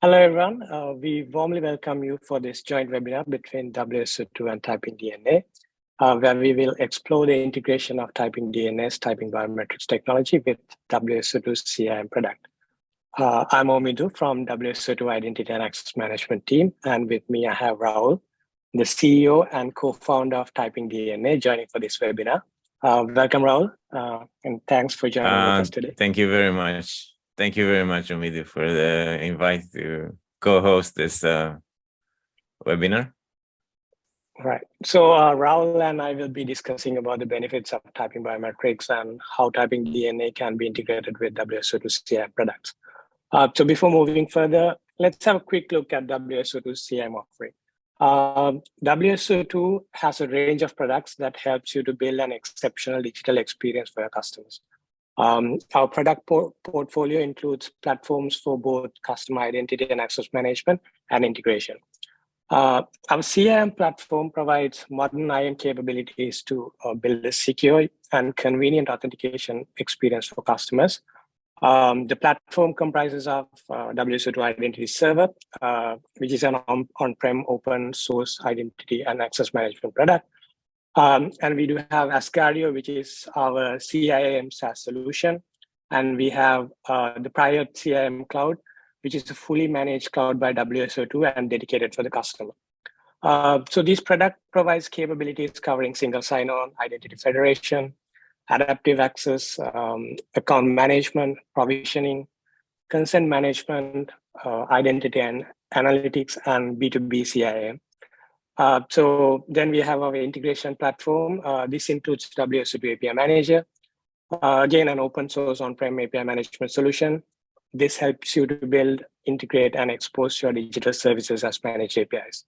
Hello, everyone. Uh, we warmly welcome you for this joint webinar between WSO2 and Typing DNA, uh, where we will explore the integration of Typing DNA's typing biometrics technology with WSO2's CIAM product. Uh, I'm Omidu from WSO2 Identity and Access Management team, and with me I have Raul, the CEO and co-founder of Typing DNA, joining for this webinar. Uh, welcome, Raul, uh, and thanks for joining uh, us today. Thank you very much. Thank you very much, Omidu, for the invite to co-host this uh, webinar. Right. So uh, Raul and I will be discussing about the benefits of typing biometrics and how typing DNA can be integrated with WSO2CI products. Uh, so before moving further, let's have a quick look at WSO2 CIAM offering. Um, WSO2 has a range of products that helps you to build an exceptional digital experience for your customers. Um, our product por portfolio includes platforms for both customer identity and access management and integration. Uh, our CIAM platform provides modern IAM capabilities to uh, build a secure and convenient authentication experience for customers. Um, the platform comprises of uh, WSO2 Identity Server, uh, which is an on-prem open source identity and access management product. Um, and we do have Asgardeo, which is our CIAM SaaS solution. And we have uh, the prior CIAM Cloud, which is a fully managed cloud by WSO2 and dedicated for the customer. Uh, so this product provides capabilities covering single sign-on, identity federation, adaptive access, um, account management, provisioning, consent management, uh, identity and analytics, and B2B CIAM. Uh, so then we have our integration platform. Uh, this includes WSO2 API Manager, uh, again, an open source on-prem API management solution. This helps you to build, integrate, and expose your digital services as managed APIs.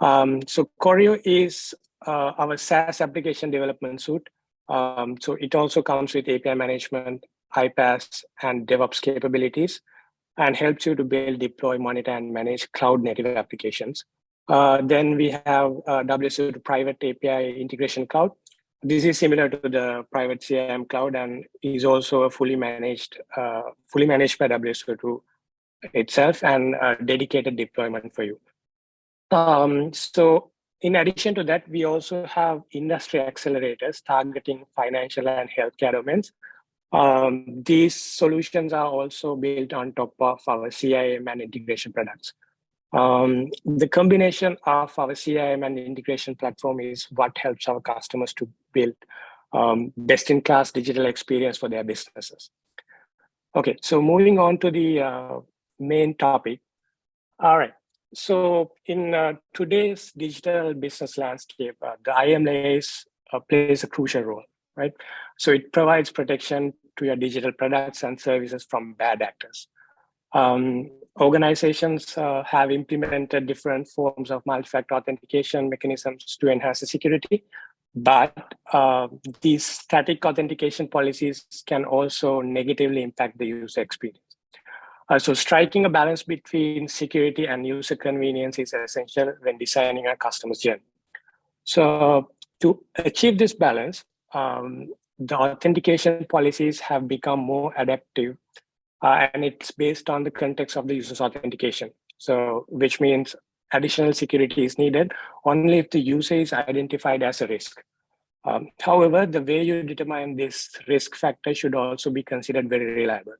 Um, so Choreo is uh, our SaaS application development suite um, so it also comes with API management, iPaaS, and DevOps capabilities, and helps you to build, deploy, monitor, and manage cloud native applications. Uh, then we have uh, WSO2 Private API Integration Cloud. This is similar to the private CIAM cloud and is also a fully managed, uh, fully managed by WSO2 itself and a dedicated deployment for you. Um, so in addition to that, we also have industry accelerators targeting financial and healthcare domains. Um, these solutions are also built on top of our CIAM and integration products. Um, the combination of our CIAM and integration platform is what helps our customers to build um, best-in-class digital experience for their businesses. Okay, so moving on to the uh, main topic. All right, so in uh, today's digital business landscape, uh, the IAM layer uh, plays a crucial role, right? So it provides protection to your digital products and services from bad actors. Um, organizations uh, have implemented different forms of multi-factor authentication mechanisms to enhance the security, but uh, these static authentication policies can also negatively impact the user experience. Uh, so striking a balance between security and user convenience is essential when designing a customer's journey. So to achieve this balance, um, the authentication policies have become more adaptive uh, and it's based on the context of the user's authentication. So which means additional security is needed only if the user is identified as a risk. Um, however, the way you determine this risk factor should also be considered very reliable.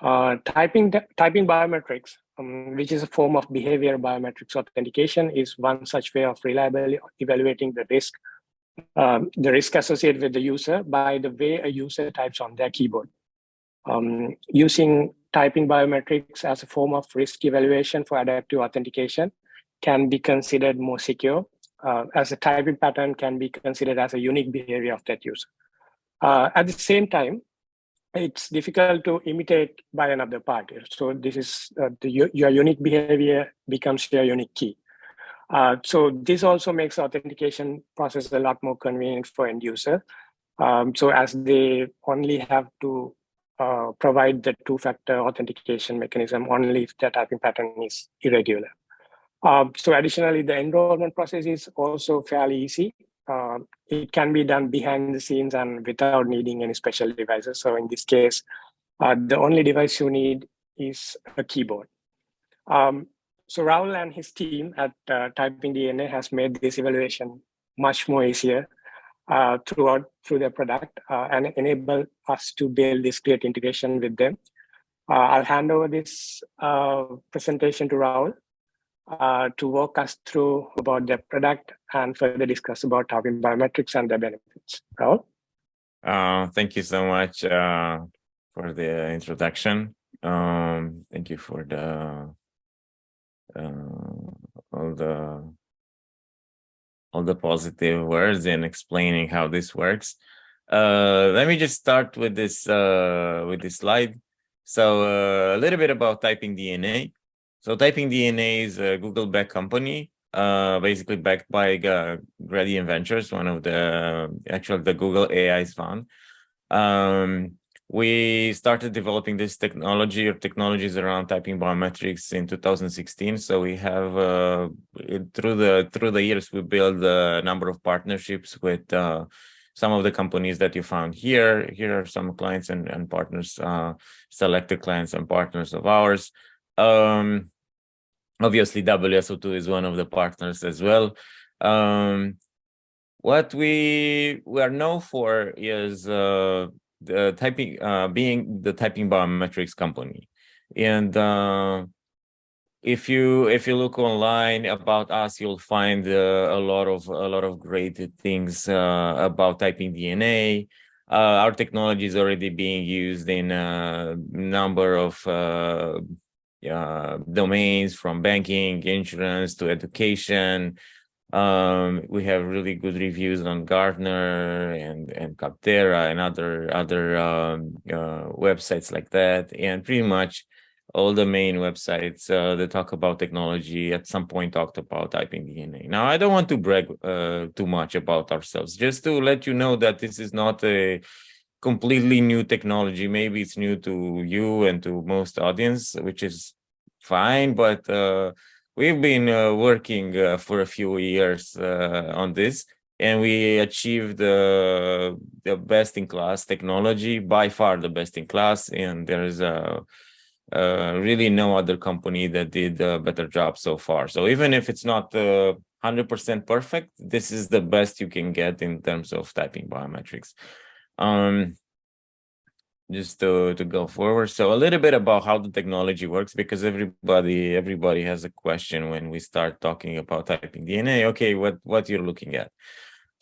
Uh, typing, typing biometrics, um, which is a form of behavior biometrics authentication, is one such way of reliably evaluating the risk, um, the risk associated with the user by the way a user types on their keyboard. Um, using typing biometrics as a form of risk evaluation for adaptive authentication can be considered more secure, uh, as a typing pattern can be considered as a unique behavior of that user. Uh, at the same time, it's difficult to imitate by another party. So this is uh, the, your unique behavior becomes your unique key. Uh, so this also makes authentication process a lot more convenient for end user. Um, so as they only have to uh, provide the two-factor authentication mechanism only if the typing pattern is irregular. Um, so additionally, the enrollment process is also fairly easy uh, it can be done behind the scenes and without needing any special devices. So in this case, uh, the only device you need is a keyboard. Um, so Raul and his team at uh, Typing DNA has made this evaluation much more easier uh, throughout through their product uh, and enable us to build this great integration with them. Uh, I'll hand over this uh, presentation to Raul uh, to walk us through about their product and further discuss about Typing Biometrics and their benefits. Raul? thank you so much for the introduction. Um, thank you for the all the all the positive words and explaining how this works. Uh, let me just start with this uh, with this slide. So uh, a little bit about Typing DNA. So Typing DNA is a Google-backed company, uh, basically backed by uh, Gradient Ventures, one of the actually the Google AI's fund. Um, we started developing this technology or technologies around typing biometrics in 2016 so we have uh, through the through the years we built a number of partnerships with uh, some of the companies that you found here. Here are some clients and, and partners uh, selected clients and partners of ours. Um, obviously wso2 is one of the partners as well. Um, what we we are known for is uh, the typing uh, being the typing biometrics company. And uh, if you if you look online about us you'll find uh, a lot of a lot of great things uh, about typing dna uh, our technology is already being used in a number of uh, domains from banking insurance to education um, we have really good reviews on Gartner and and Capterra and other other um, uh, websites like that, and pretty much all the main websites uh, that talk about technology at some point talked about typing DNA. Now, I don't want to brag uh, too much about ourselves, just to let you know that this is not a completely new technology. Maybe it's new to you and to most audience, which is fine, but uh, we've been uh, working uh, for a few years uh, on this and we achieved the best in class technology by far the best in class and there's a really no other company that did a better job so far. So even if it's not 100% perfect this is the best you can get in terms of typing biometrics. Um, just to to go forward. So a little bit about how the technology works because everybody everybody has a question when we start talking about typing dna okay what what you're looking at.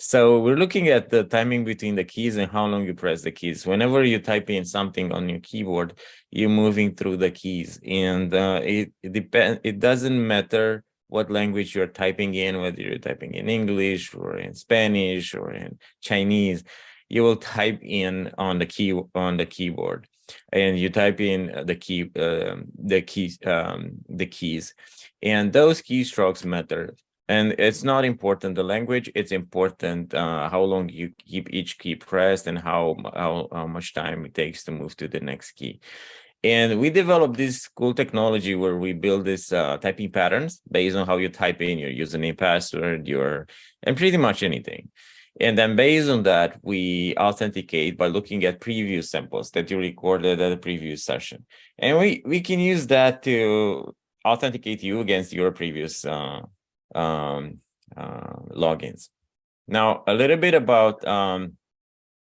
So we're looking at the timing between the keys and how long you press the keys. Whenever you type in something on your keyboard you're moving through the keys and uh, it, it depends it doesn't matter what language you're typing in whether you're typing in english or in spanish or in chinese you will type in on the key on the keyboard and you type in the key uh, the keys um, the keys and those keystrokes matter and it's not important the language it's important uh, how long you keep each key pressed and how, how how much time it takes to move to the next key and we developed this cool technology where we build this uh, typing patterns based on how you type in your username password your and pretty much anything and then based on that, we authenticate by looking at previous samples that you recorded at a previous session. And we, we can use that to authenticate you against your previous uh, um, uh, logins. Now, a little bit about um,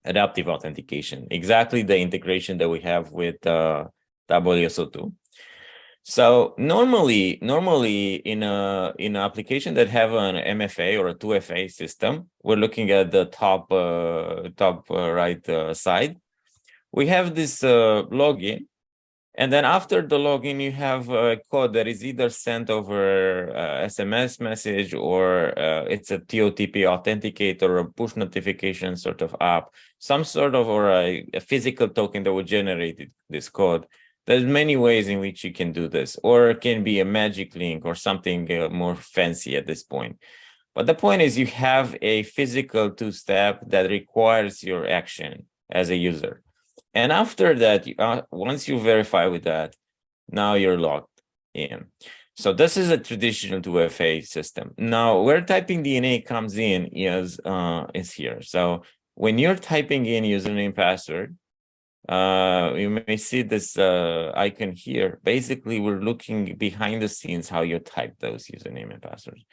adaptive authentication, exactly the integration that we have with uh, WSO2. So normally, normally in a in an application that have an MFA or a 2FA system, we're looking at the top uh, top uh, right uh, side. We have this uh, login, and then after the login, you have a code that is either sent over SMS uh, message or uh, it's a TOTP authenticator or a push notification sort of app, some sort of or a, a physical token that will generate this code there's many ways in which you can do this, or it can be a magic link or something uh, more fancy at this point. But the point is you have a physical two-step that requires your action as a user. And after that, uh, once you verify with that, now you're logged in. So this is a traditional 2FA system. Now, where typing DNA comes in is, uh, is here. So when you're typing in username password, uh, you may see this uh, icon here. Basically, we're looking behind the scenes how you type those username and passwords.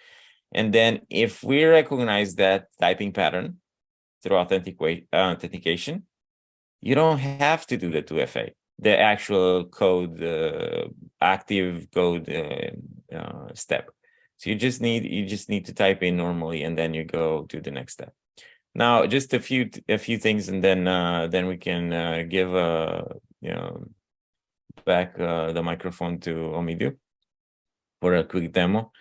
And then if we recognize that typing pattern through authentic authentication, you don't have to do the 2FA, the actual code, uh, active code uh, uh, step. So you just need you just need to type in normally, and then you go to the next step. Now, just a few a few things, and then uh, then we can uh, give uh, you know back uh, the microphone to Omidu for a quick demo.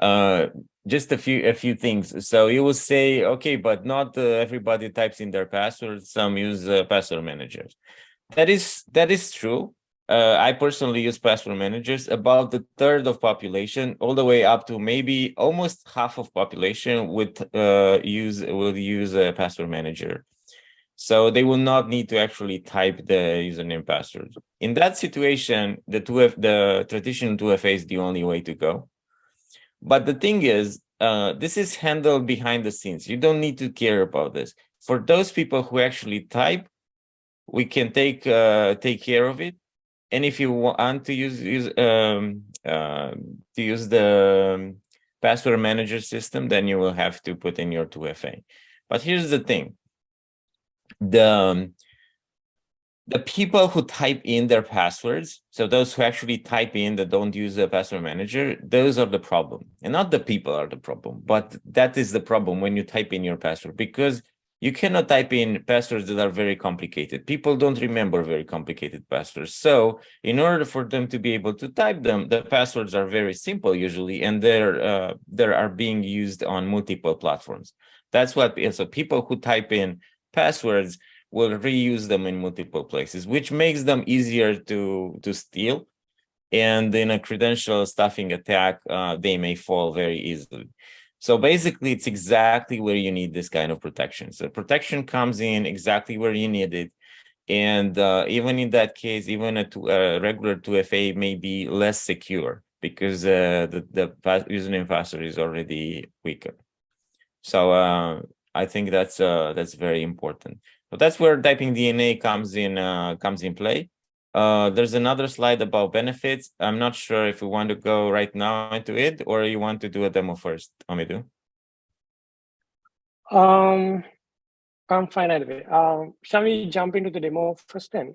Uh, just a few a few things. So you will say, okay, but not uh, everybody types in their password. Some use uh, password managers. That is that is true. Uh, I personally use password managers. About the third of population, all the way up to maybe almost half of population would uh, use will use a password manager. So they will not need to actually type the username password. In that situation, the 2F, the traditional 2FA is the only way to go but the thing is, uh, this is handled behind the scenes. You don't need to care about this. For those people who actually type, we can take uh, take care of it. And if you want to use use um, uh, to use the password manager system, then you will have to put in your 2FA. But here's the thing: the um, the people who type in their passwords, so those who actually type in that don't use a password manager, those are the problem. And not the people are the problem, but that is the problem when you type in your password because you cannot type in passwords that are very complicated. People don't remember very complicated passwords. So in order for them to be able to type them, the passwords are very simple usually, and they're uh, they are being used on multiple platforms. That's what so people who type in passwords will reuse them in multiple places, which makes them easier to, to steal. And in a credential stuffing attack, uh, they may fall very easily. So basically, it's exactly where you need this kind of protection. So protection comes in exactly where you need it. And uh, even in that case, even a, a, regular 2FA may be less secure because uh, the, the username password is already weaker. So uh, I think that's uh, that's very important. So that's where typing DNA comes in uh, comes in play. Uh, there's another slide about benefits. I'm not sure if we want to go right now into it or you want to do a demo first, Omidu. Um, I'm fine anyway. Um, shall we jump into the demo first then?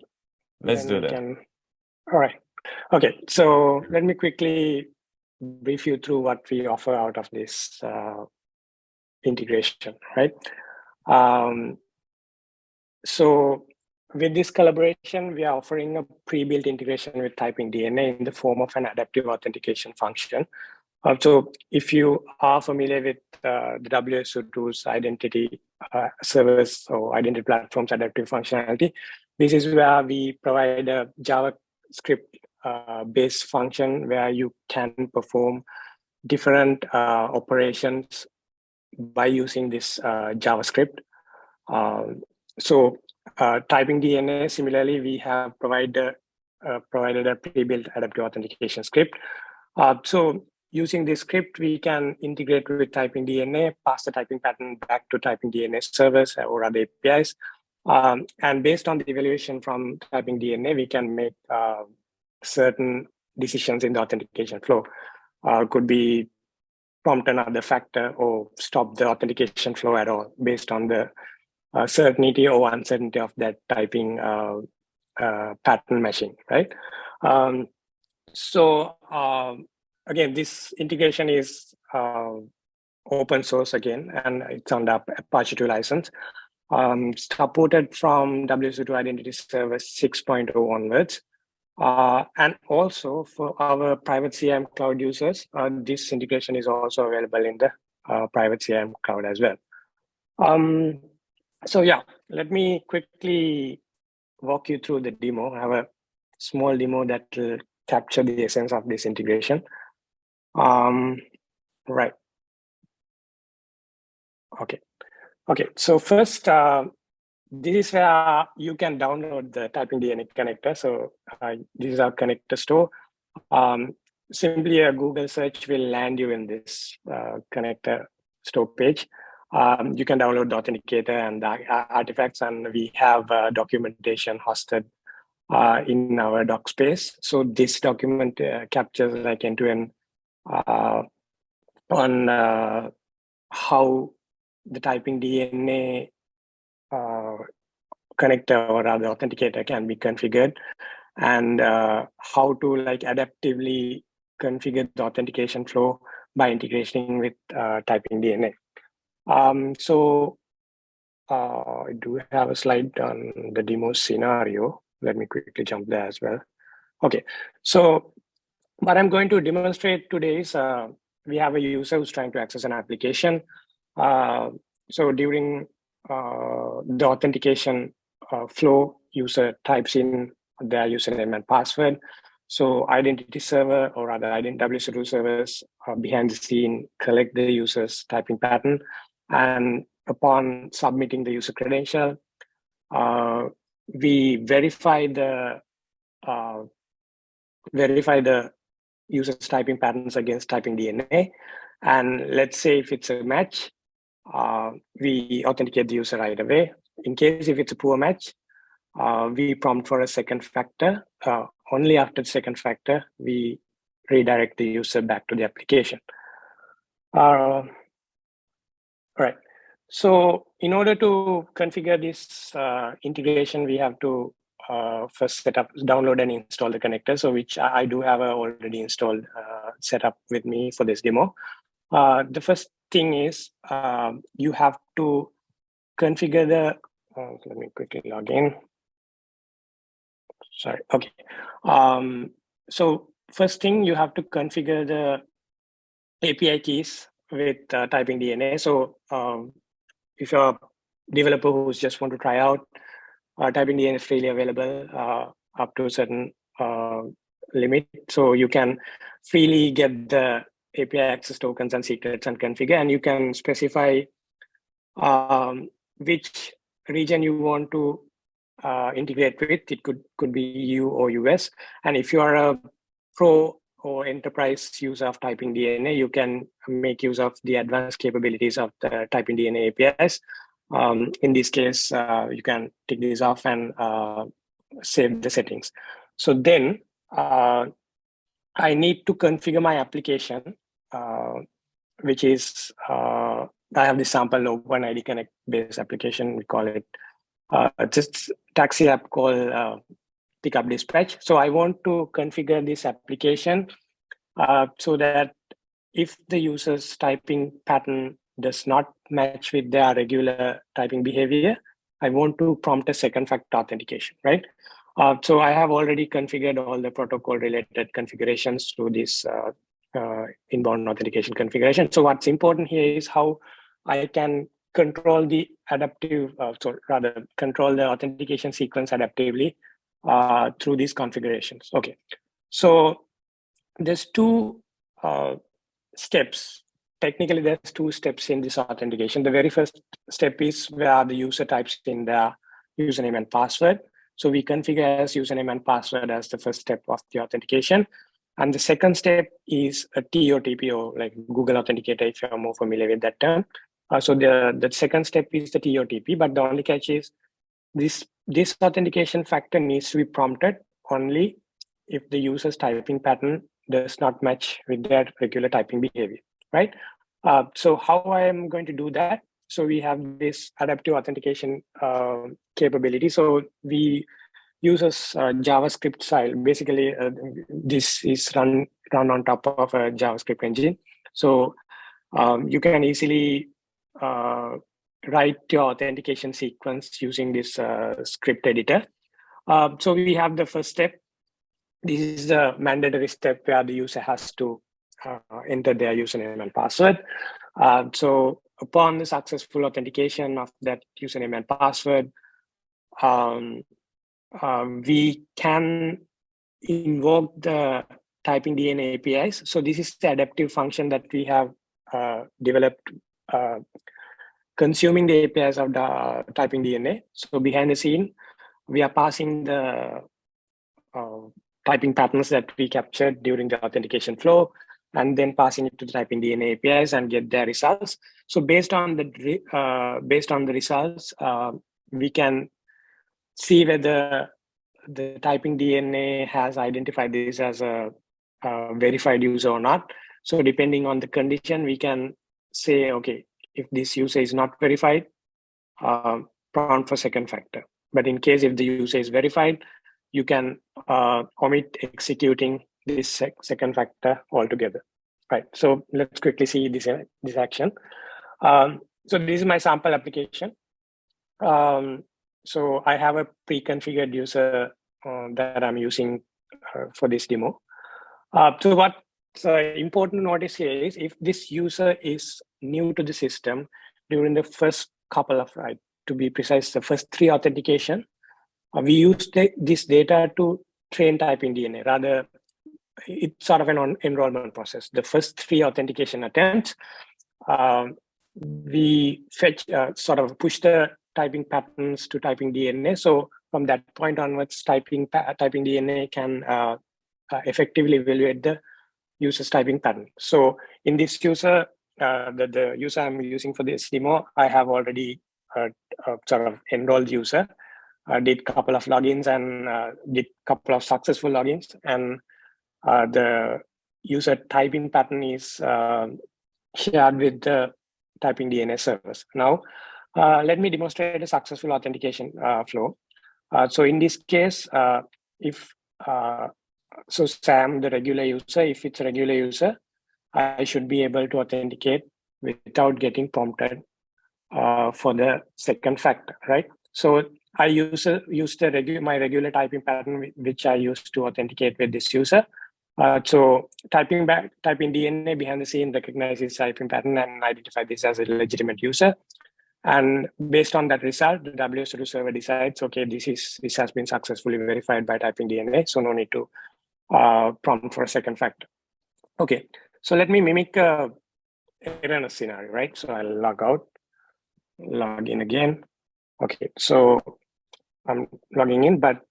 Let's then do that. Can... All right. Okay, so let me quickly brief you through what we offer out of this uh, integration, right? Um, so with this collaboration, we are offering a pre-built integration with typing DNA in the form of an adaptive authentication function. Uh, so if you are familiar with uh, the WSO2's identity uh, service or identity platform's adaptive functionality, this is where we provide a JavaScript uh, based function where you can perform different uh, operations by using this uh, JavaScript. Um, so uh, typing DNA, similarly, we have provided, uh, provided a pre-built adaptive authentication script. Uh, so using this script, we can integrate with typing DNA, pass the typing pattern back to typing DNA service or other APIs. Um, and based on the evaluation from typing DNA, we can make uh, certain decisions in the authentication flow. Uh, could be prompt another factor or stop the authentication flow at all based on the uh, certainty or uncertainty of that typing uh, uh, pattern matching, right? Um, so um, again, this integration is uh, open source again, and it's the Apache 2 license. Um, supported from WSO2 Identity Service 6.0 onwards. Uh, and also for our private CIAM cloud users, uh, this integration is also available in the private CIAM cloud as well. Um, so yeah, let me quickly walk you through the demo. I have a small demo that will capture the essence of this integration. Um, right. Okay. Okay. So first, uh, this is where you can download the Typing DNA connector. So uh, this is our connector store. Um, simply a Google search will land you in this uh, connector store page. Um, you can download the authenticator and artifacts, and we have uh, documentation hosted uh, in our doc space. So this document uh, captures like end-to-end -end, on how the typing DNA connector or rather authenticator can be configured and uh, how to like adaptively configure the authentication flow by integrating with uh, typing DNA. Um, so uh, I do have a slide on the demo scenario. Let me quickly jump there as well. Okay, so what I'm going to demonstrate today is uh, we have a user who's trying to access an application. Uh, so during uh, the authentication uh, flow, user types in their username and password. So identity server or rather WSO2 servers uh, behind the scene collect the user's typing pattern. And upon submitting the user credential, uh, we verify the uh, verify the user's typing patterns against typing DNA. And let's say if it's a match, uh, we authenticate the user right away. In case if it's a poor match, uh, we prompt for a second factor. Uh, only after the second factor, we redirect the user back to the application. All right. So in order to configure this uh, integration, we have to uh, first set up, download and install the connector. So which I do have already installed uh, set up with me for this demo. Uh, the first thing is um, you have to configure the, uh, let me quickly log in sorry, okay. Um, so first thing you have to configure the API keys with uh, typing DNA. So um, if you're a developer who's just want to try out, uh, typing DNA is freely available uh, up to a certain uh, limit. So you can freely get the API access tokens and secrets and configure, and you can specify um, which region you want to uh, integrate with. It could could be EU or US. And if you are a pro or enterprise use of typing DNA, you can make use of the advanced capabilities of the typing DNA APIs. Um, in this case, uh, you can take these off and uh, save the settings. So then uh, I need to configure my application, uh, which is, uh, I have this sample OpenID Connect based application. We call it uh, just taxi app called Pickup Dispatch. So I want to configure this application uh, so that if the user's typing pattern does not match with their regular typing behavior, I want to prompt a second factor authentication, right? Uh, so I have already configured all the protocol related configurations to this uh, uh, inbound authentication configuration. So what's important here is how I can control the adaptive, uh, so rather control the authentication sequence adaptively uh, through these configurations. Okay, so there's two uh, steps. Technically, there's two steps in this authentication. The very first step is where the user types in their username and password. So we configure as username and password as the first step of the authentication. And the second step is a TOTP or like Google Authenticator, if you're more familiar with that term. Uh, so the, the second step is the TOTP, but the only catch is this, this authentication factor needs to be prompted only if the user's typing pattern does not match with their regular typing behavior, right? Uh, so how I am going to do that? So we have this adaptive authentication uh, capability. So we use a uh, JavaScript style. Basically, uh, this is run run on top of a JavaScript engine. So um, you can easily uh, write your authentication sequence using this uh, script editor. Uh, so we have the first step. This is the mandatory step where the user has to uh, enter their username and password. Uh, so upon the successful authentication of that username and password, um, um, we can invoke the typing DNA APIs. So this is the adaptive function that we have uh, developed uh, consuming the APIs of the typing DNA. So behind the scene, we are passing the uh, typing patterns that we captured during the authentication flow. and then passing it to the typing DNA APIs and get their results. So based on the uh, based on the results, uh, we can see whether the typing DNA has identified this as a, a, verified user or not. So depending on the condition, we can say, okay, if this user is not verified, uh, prompt for second factor. But in case if the user is verified, you can uh, omit executing this sec second factor altogether. Right. So let's quickly see this this action. Um, so this is my sample application. Um, so I have a pre-configured user uh, that I'm using uh, for this demo. Uh, so what's important to notice here is if this user is new to the system during the first couple of, right, to be precise, the first three authentication, uh, we use this data to train typing DNA. Rather, it's sort of an enrollment process. The first three authentication attempts, um, we fetch, uh, sort of push the typing patterns to typing DNA. So from that point onwards, typing typing DNA can uh, uh, effectively evaluate the user's typing pattern. So in this user, uh, the, user I'm using for this demo, I have already uh, uh, sort of enrolled user. I did a couple of logins and uh, did a couple of successful logins. And the user typing pattern is shared with the typing DNA service. Now, uh, let me demonstrate a successful authentication uh, flow. Uh, so in this case, if so Sam, the regular user, if it's a regular user, I should be able to authenticate without getting prompted uh, for the second factor, right? So I use, uh, use the regu my regular typing pattern, which I use to authenticate with this user. Uh, so typing back, typing DNA behind the scene recognizes typing pattern and identify this as a legitimate user. And based on that result, the WSO2 server decides, okay, this is this has been successfully verified by typing DNA, so no need to uh, prompt for a second factor. Okay, so let me mimic a error scenario, right? So I'll log out, log in again. Okay, so I'm logging in, but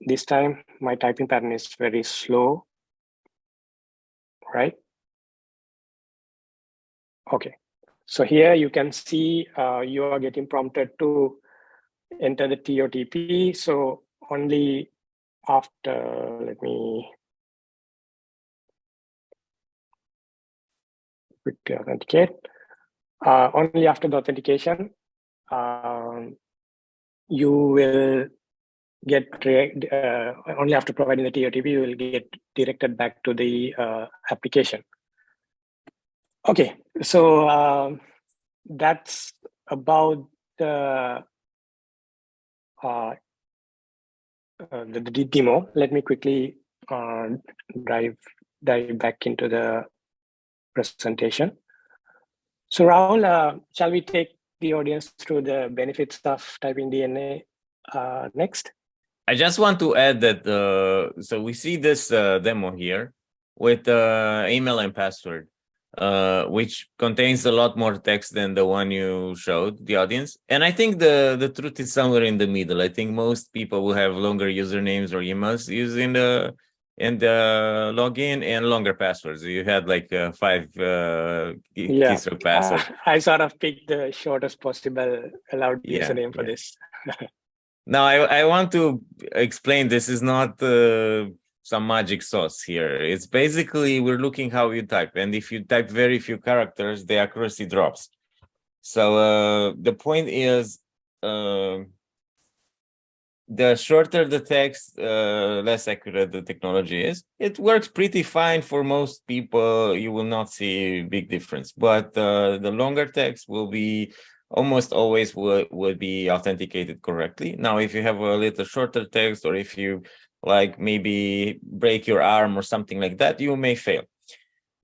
this time my typing pattern is very slow, right? Okay, so here you can see uh, you are getting prompted to enter the TOTP. So only after, let me quickly authenticate. Uh, only after the authentication, um, you will get uh, only after providing the TOTP, you will get directed back to the uh, application. Okay, so um, that's about the, uh, uh, the, the demo. Let me quickly uh, dive dive back into the presentation. So Rahul, uh, shall we take the audience through the benefits of typing DNA uh, next? I just want to add that, uh, so we see this uh, demo here with uh, email and password, uh, which contains a lot more text than the one you showed the audience. And I think the, the truth is somewhere in the middle. I think most people will have longer usernames or emails using the and uh, login and longer passwords. You had like uh, five uh, yeah. keystroke password. Uh, I sort of picked the shortest possible allowed yeah, username for yeah. this. now, I, I want to explain this is not uh, some magic sauce here. It's basically we're looking how you type. And if you type very few characters, the accuracy drops. So uh, the point is uh, the shorter the text, uh, less accurate the technology is. It works pretty fine for most people. You will not see big difference, but uh, the longer text will be almost always would, would be authenticated correctly. Now, if you have a little shorter text or if you like maybe break your arm or something like that, you may fail.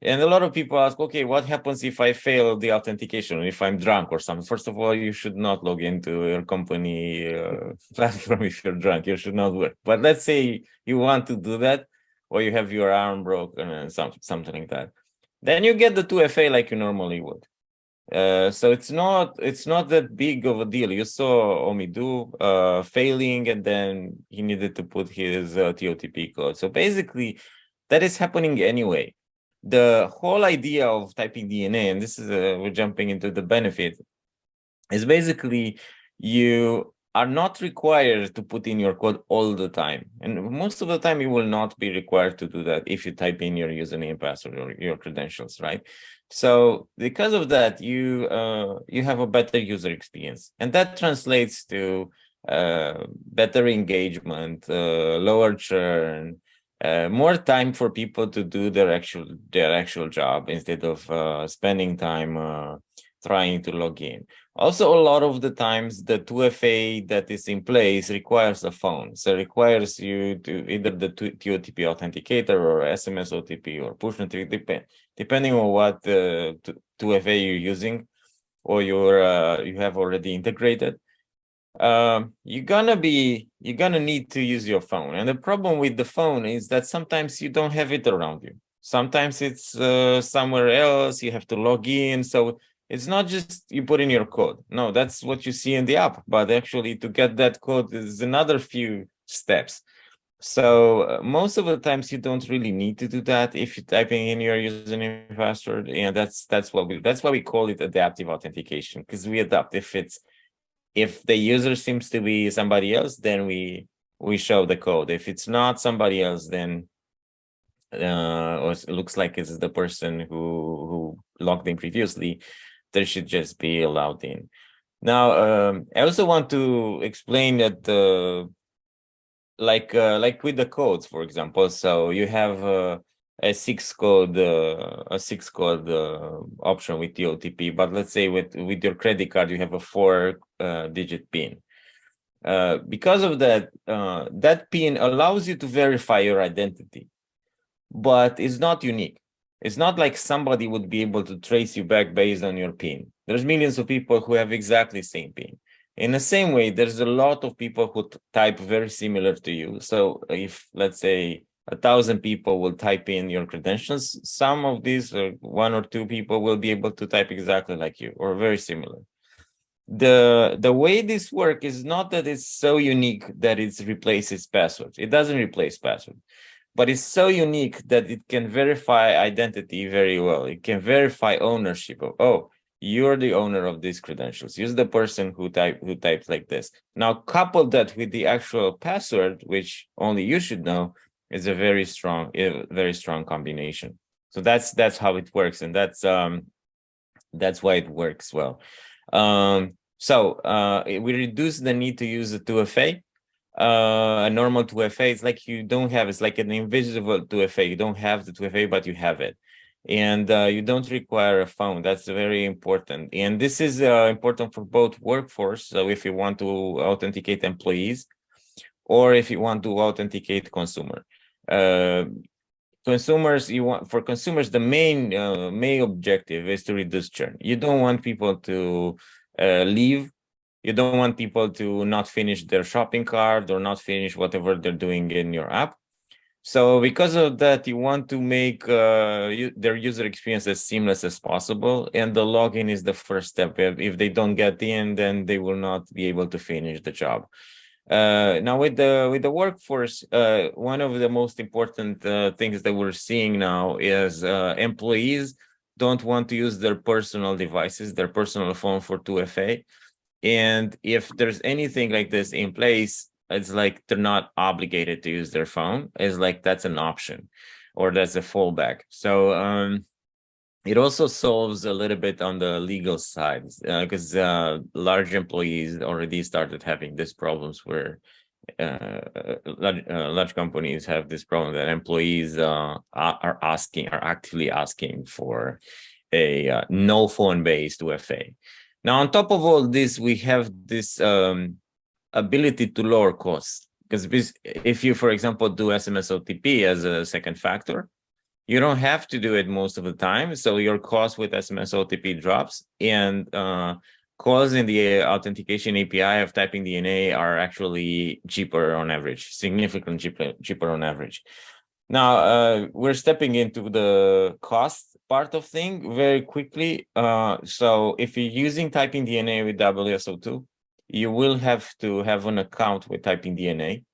And a lot of people ask, okay, what happens if I fail the authentication, if I'm drunk or something? First of all, you should not log into your company uh, platform if you're drunk. You should not work. But let's say you want to do that, or you have your arm broken and some, something like that. Then you get the 2FA like you normally would. Uh, so it's not it's not that big of a deal. You saw Omidu uh, failing, and then he needed to put his uh, TOTP code. So basically, that is happening anyway the whole idea of typing DNA, and this is a, we're jumping into the benefit, is basically you are not required to put in your code all the time. And most of the time, you will not be required to do that if you type in your username, password, or your credentials, right? So because of that, you uh, you have a better user experience, and that translates to uh, better engagement, uh, lower churn, uh, more time for people to do their actual their actual job instead of uh, spending time uh, trying to log in. Also, a lot of the times the 2FA that is in place requires a phone. So requires you to either the TOTP authenticator or SMS OTP or push notification, depending on what the 2FA you're using or you're, uh, you have already integrated. Um, you're gonna be, you're gonna need to use your phone. And the problem with the phone is that sometimes you don't have it around you. Sometimes it's uh, somewhere else, you have to log in. So it's not just you put in your code. No, that's what you see in the app. But actually to get that code is another few steps. So uh, most of the times you don't really need to do that if you're typing in your username password. And that's that's what we that's why we call it adaptive authentication because we adapt if it's if the user seems to be somebody else, then we we show the code. If it's not somebody else, then uh, it looks like it's the person who who logged in previously, there should just be allowed in. Now, um, I also want to explain that, uh, like uh, like with the codes, for example. So you have uh, a six code uh, a six code uh, option with the OTP, but let's say with with your credit card you have a four uh, digit PIN. because of that, that PIN allows you to verify your identity, but it's not unique. It's not like somebody would be able to trace you back based on your PIN. There's millions of people who have exactly the same PIN. In the same way, there's a lot of people who type very similar to you. So if, let's say, a thousand people will type in your credentials, some of these, or one or two people will be able to type exactly like you or very similar. The, the way this works is not that it's so unique that it replaces passwords. It doesn't replace password but it's so unique that it can verify identity very well. It can verify ownership of, oh, you're the owner of these credentials. Use the person who type who types like this. Now couple that with the actual password, which only you should know, is a very strong, very strong combination. So that's that's how it works, and that's um that's why it works well. Um, so uh, we reduce the need to use the 2FA uh, a normal 2FA. It's like you don't have, it's like an invisible 2FA. You don't have the 2FA, but you have it. And uh, you don't require a phone. That's very important. And this is uh, important for both workforce. So if you want to authenticate employees or if you want to authenticate consumer. Uh, consumers, you want for consumers, the main uh, main objective is to reduce churn. You don't want people to uh, leave you don't want people to not finish their shopping cart or not finish whatever they're doing in your app. So because of that, you want to make uh, you, their user experience as seamless as possible. And the login is the first step. If, if they don't get in, then they will not be able to finish the job. Uh, now with the with the workforce, uh, one of the most important uh, things that we're seeing now is uh, employees don't want to use their personal devices, their personal phone for 2FA. And if there's anything like this in place, it's like they're not obligated to use their phone. It's like that's an option or that's a fallback. So um, it also solves a little bit on the legal side because uh, uh, large employees already started having these problems where uh, large, uh, large, companies have this problem that employees uh, are asking, are actively asking for a uh, no phone based UFA. Now, on top of all this, we have this um, ability to lower costs. Because if you, for example, do SMS OTP as a second factor, you don't have to do it most of the time. So your cost with SMS OTP drops and uh, calls in the authentication API of typing DNA are actually cheaper on average, significantly cheaper, cheaper on average. Now, uh, we're stepping into the cost part of thing very quickly. Uh, so if you're using typing DNA with WSO2, you will have to have an account with typing DNA.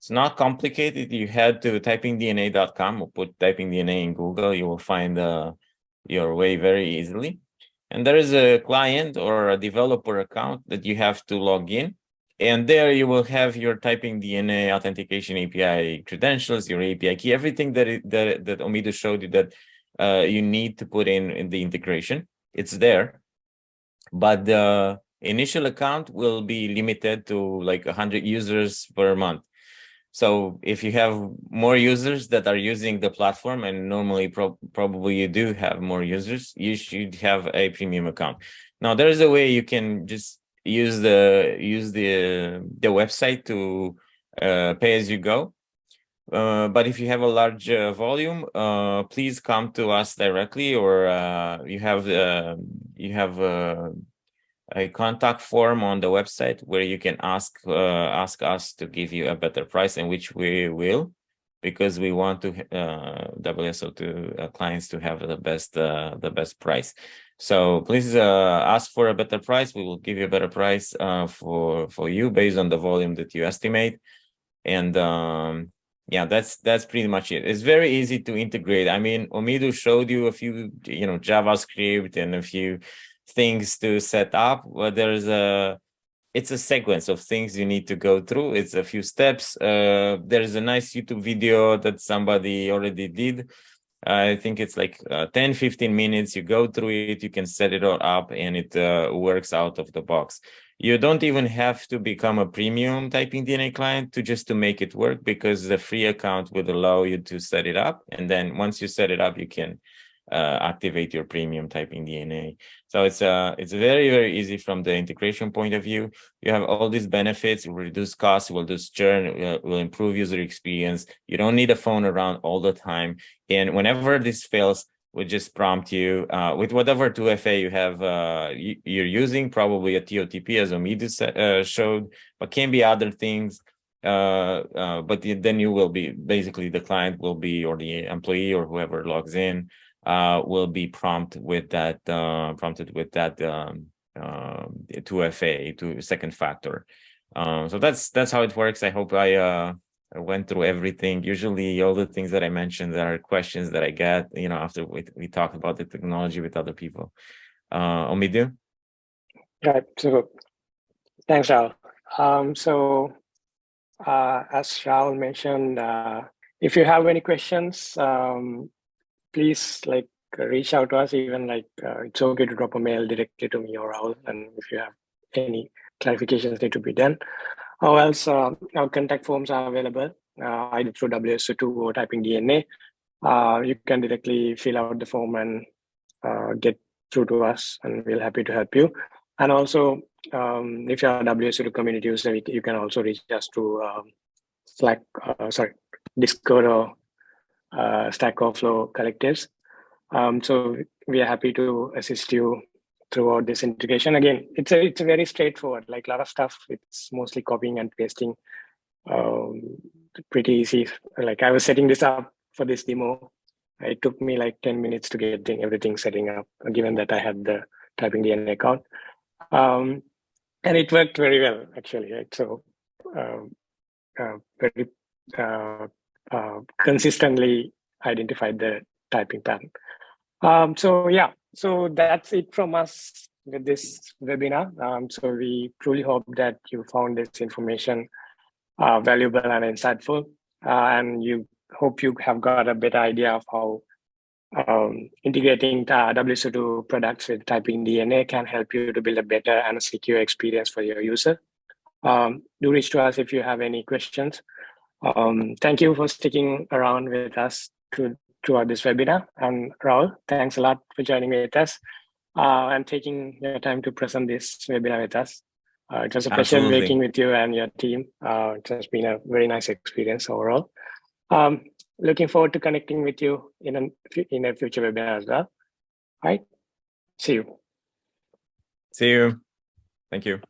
It's not complicated. You head to typingdna.com or put typingdna in Google. You will find uh, your way very easily. And there is a client or a developer account that you have to log in. And there you will have your typing DNA authentication API credentials, your API key, everything that it, that, that Omidu showed you that uh, you need to put in in the integration. It's there, but the initial account will be limited to like 100 users per month. So if you have more users that are using the platform, and normally pro probably you do have more users, you should have a premium account. Now there is a way you can just use the use the the website to uh, pay as you go. Uh, but if you have a large uh, volume, uh, please come to us directly, or uh, you have uh, you have a contact form on the website where you can ask uh, ask us to give you a better price and which we will because we want to uh, WSO2 to uh, clients to have the best uh, the best price. So please uh, ask for a better price. We will give you a better price uh, for for you based on the volume that you estimate. And um, yeah, that's that's pretty much it. It's very easy to integrate. I mean, Omidu showed you a few, you know, JavaScript and a few things to set up well, there's a it's a sequence of things you need to go through. It's a few steps. Uh, there's a nice youtube video that somebody already did. I think it's like uh, 10 15 minutes. You go through it you can set it all up and it uh, works out of the box. You don't even have to become a premium typing DNA client to just to make it work because the free account would allow you to set it up and then once you set it up you can uh, activate your premium typing DNA. So it's uh, it's very, very easy from the integration point of view. You have all these benefits, it will reduce costs, will reduce churn, will improve user experience. You don't need a phone around all the time. And whenever this fails, we just prompt you uh, with whatever 2FA you have uh, you're using, probably a TOTP as Omidu uh, showed, but can be other things. Uh, uh, but then you will be basically the client will be or the employee or whoever logs in uh, will be prompted with that uh, prompted with that um, uh, 2FA to second factor. Um, so that's that's how it works. I hope I, uh, I went through everything. Usually, all the things that I mentioned that are questions that I get. You know, after we we talk about the technology with other people. Uh, Omidu. Right. So, thanks, Raul. Um, so, uh, as Raul mentioned, uh, if you have any questions, um, please like reach out to us even like uh, it's okay to drop a mail directly to me or Raul and if you have any clarifications need to be done. Or else uh, our contact forms are available uh, either through WSO2 or typing DNA uh, you can directly fill out the form and uh, get through to us and we'll happy to help you. And also um, if you're a WSO2 community user you can also reach us through um, Slack uh, sorry Discord or uh, Stack Overflow collectives. Um, so we are happy to assist you throughout this integration. Again, it's a it's a very straightforward. Like a lot of stuff, it's mostly copying and pasting. Um, pretty easy. Like I was setting this up for this demo. It took me like 10 minutes to get everything setting up, given that I had the typing DNA account. Um, and it worked very well, actually. Right? So um, uh, very uh, uh, consistently identified the typing pattern. Um, so yeah, so that's it from us with this webinar. Um, so we truly hope that you found this information uh, valuable and insightful, uh, and you hope you have got a better idea of how um, integrating uh, WSO2 products with typing DNA can help you to build a better and secure experience for your user. Um, do reach to us if you have any questions. Um, thank you for sticking around with us to, throughout this webinar. And Raul, thanks a lot for joining with us uh, and taking your time to present this webinar with us. Uh, it was a pleasure Absolutely. working with you and your team. Uh, it has been a very nice experience overall. Um, looking forward to connecting with you in a, in a future webinar as well. All right, see you. See you. Thank you.